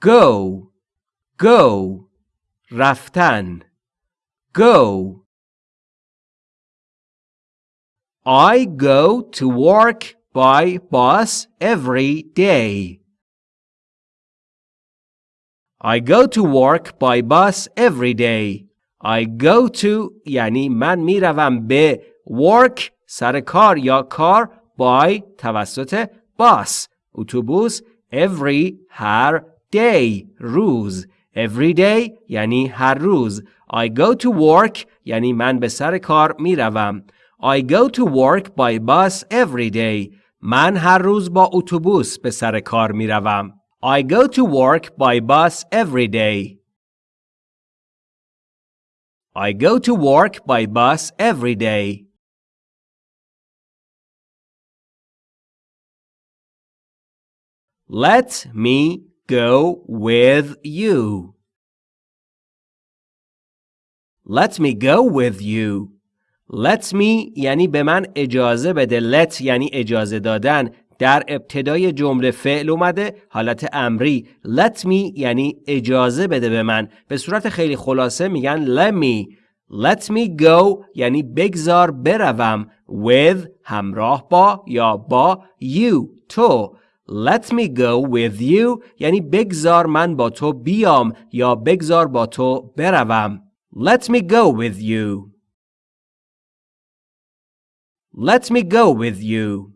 go go رفتن go I go to work by bus every day. I go to work by bus every day. I go to یعنی من میروم به work سر کار یا کار by توسط bus اتوبوس every هر day روز every day یعنی هر روز I go to work یعنی من به سر کار میروم I go to work by bus every day. من هر روز با اتوبوس به سر کار می روم. I go to work by bus every day. I go to work by bus every day. Let me go with you. Let me go with you. Let me یعنی به من اجازه بده. Let یعنی اجازه دادن. در ابتدای جمله فعل اومده حالت امری. Let me یعنی اجازه بده به من. به صورت خیلی خلاصه میگن let me. Let me go یعنی بگذار بروم. With همراه با یا با you تو. let me go with you یعنی بگذار من با تو بیام یا بگذار با تو بروم let me go with you Let me go with you.